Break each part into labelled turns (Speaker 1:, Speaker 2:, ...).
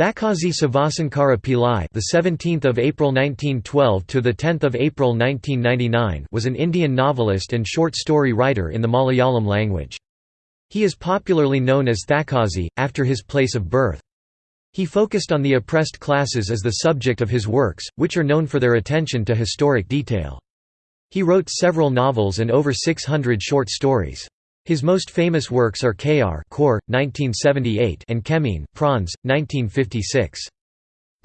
Speaker 1: Thakazhi Sivasankara Pillai, the 17th of April 1912 to the 10th of April 1999, was an Indian novelist and short story writer in the Malayalam language. He is popularly known as Thakazhi after his place of birth. He focused on the oppressed classes as the subject of his works, which are known for their attention to historic detail. He wrote several novels and over 600 short stories. His most famous works are Kayar Core, 1978 and Kemin Prawns, 1956.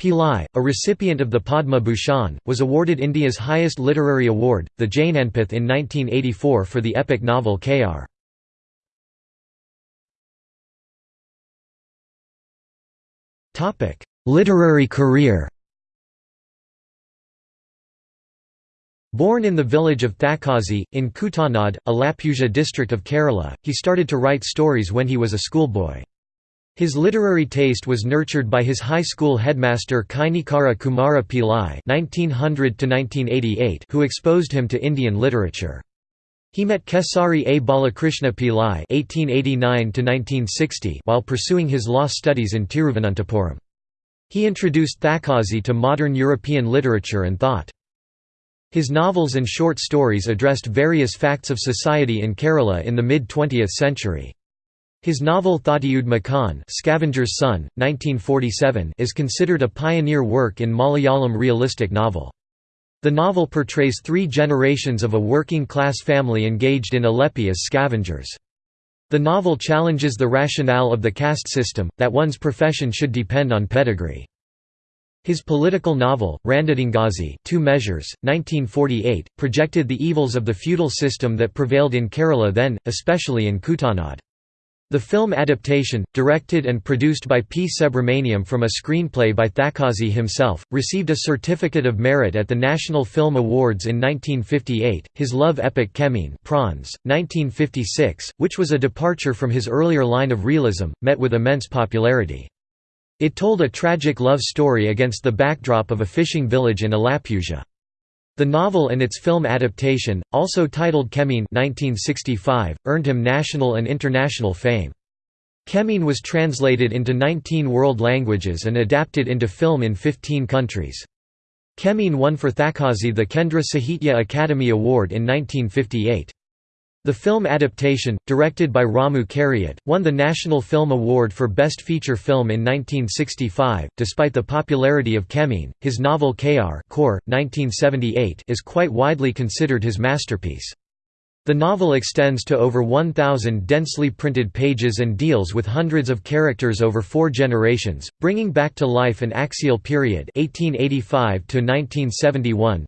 Speaker 1: Pillai, a recipient of the Padma Bhushan, was awarded India's highest literary award, the Jnanpith in 1984 for the epic novel Kayar Literary career Born in the village of Thakazhi, in Kuttanad, Alappuzha district of Kerala, he started to write stories when he was a schoolboy. His literary taste was nurtured by his high school headmaster Kainikara Kumara Pillai (1900–1988), who exposed him to Indian literature. He met Kesari A. Balakrishna Pillai (1889–1960) while pursuing his law studies in Thiruvananthapuram. He introduced Thakazhi to modern European literature and thought. His novels and short stories addressed various facts of society in Kerala in the mid-20th century. His novel Thottiyude Makan Scavenger's Son, 1947 is considered a pioneer work in Malayalam realistic novel. The novel portrays three generations of a working-class family engaged in Alleppey as scavengers. The novel challenges the rationale of the caste system, that one's profession should depend on pedigree. His political novel, Randidangazhi Two Measures, 1948, projected the evils of the feudal system that prevailed in Kerala then, especially in Kuttanad. The film adaptation, directed and produced by P. Subramaniam from a screenplay by Thakazhi himself, received a Certificate of Merit at the National Film Awards in 1958. His love epic Kemin Prawns, 1956, which was a departure from his earlier line of realism, met with immense popularity. It told a tragic love story against the backdrop of a fishing village in Alappuzha. The novel and its film adaptation, also titled Kemin 1965, earned him national and international fame. Kemin was translated into 19 world languages and adapted into film in 15 countries. Kemin won for Thakazhi the Kendra Sahitya Akademi Award in 1958. The film adaptation, directed by Ramu Kariat, won the National Film Award for Best Feature Film in 1965. Despite the popularity of Kemin, his novel Kayar Core, 1978 is quite widely considered his masterpiece. The novel extends to over 1,000 densely printed pages and deals with hundreds of characters over four generations, bringing back to life an axial period 1885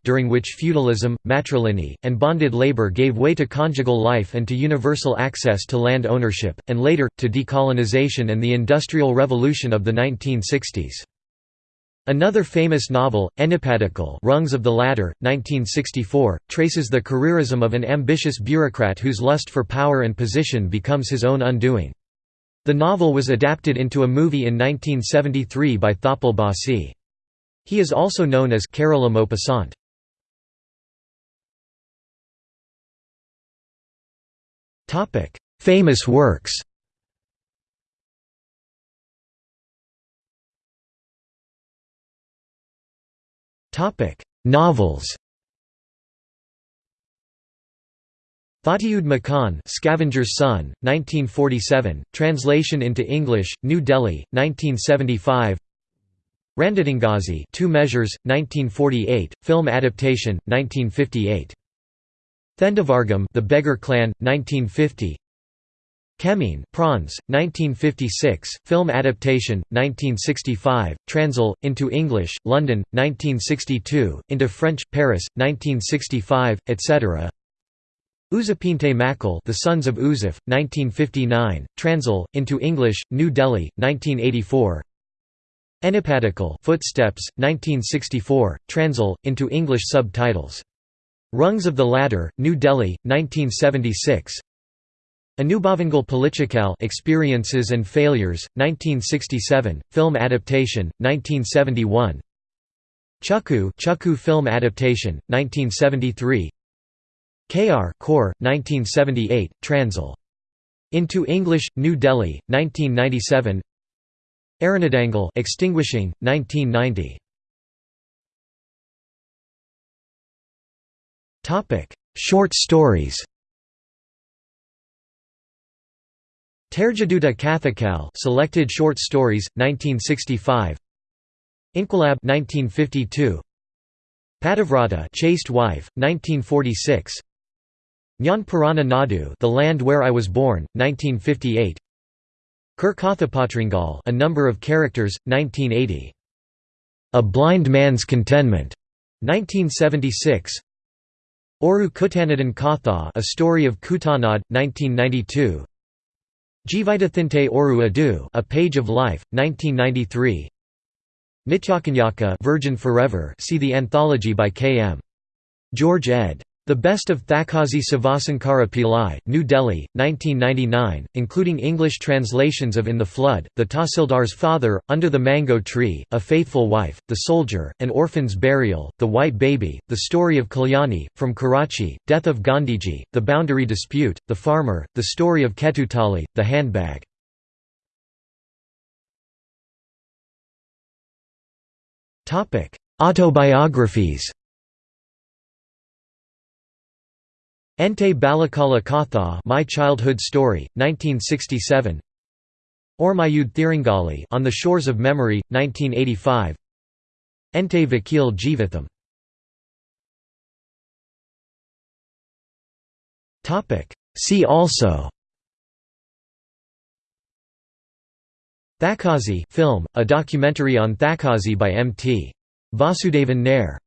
Speaker 1: during which feudalism, matrilineal, and bonded labor gave way to conjugal life and to universal access to land ownership, and later, to decolonization and the Industrial Revolution of the 1960s. Another famous novel, Enippadikal Rungs of the Ladder, 1964, traces the careerism of an ambitious bureaucrat whose lust for power and position becomes his own undoing. The novel was adapted into a movie in 1973 by Thoppil Bhasi. He is also known as Kerala Maupassant. Famous works Novels Thottiyude Makan Scavenger's Son, 1947, translation into English, New Delhi, 1975 Randidangazhi Two Measures, 1948, film adaptation, 1958 Thendavargam The Beggar Clan, 1950 Kemin Prawns, 1956, film adaptation, 1965, transil, into English, London, 1962, into French, Paris, 1965, etc. Uzapinte Makal The Sons of Uzif, 1959, transil, into English, New Delhi, 1984 Enippadikal Footsteps, 1964, transil, into English subtitles. Rungs of the Ladder, New Delhi, 1976 Anubhavangal Palichikal Experiences and Failures, 1967, film adaptation, 1971 Chukku Chukku film adaptation, 1973 Kayar Core, 1978, transil. Into English, New Delhi, 1997 Aranadangal extinguishing 1990 Topic Short stories Terjaduta Kathakal Selected Short Stories 1965 Inquilab 1952 Pativrata Chaste Wife 1946 Nyan Purana Nadu The Land Where I Was Born 1958 Kirkathapatringal A Number of Characters 1980 A Blind Man's Contentment 1976 Oru Kutanadan Katha A Story of Kutanad 1992 Jivitathinte Oru Adu A Page of Life 1993 Nityakanyaka Virgin Forever see the anthology by K. M. George ed. The Best of Thakazhi Sivasankara Pillai, New Delhi, 1999, including English translations of In the Flood, The Tahsildar's Father, Under the Mango Tree, A Faithful Wife, The Soldier, An Orphan's Burial, The White Baby, The Story of Kalyani, From Karachi, Death of Gandhiji, The Boundary Dispute, The Farmer, The Story of Ketutali, The Handbag. Autobiographies Ente Balakala Katha My Childhood Story, 1967 Ormayud Thirangali On the Shores of Memory, 1985 Ente Vakil Jeevatham See also. Thakazhi film, a documentary on Thakazhi by M.T. Vasudevan Nair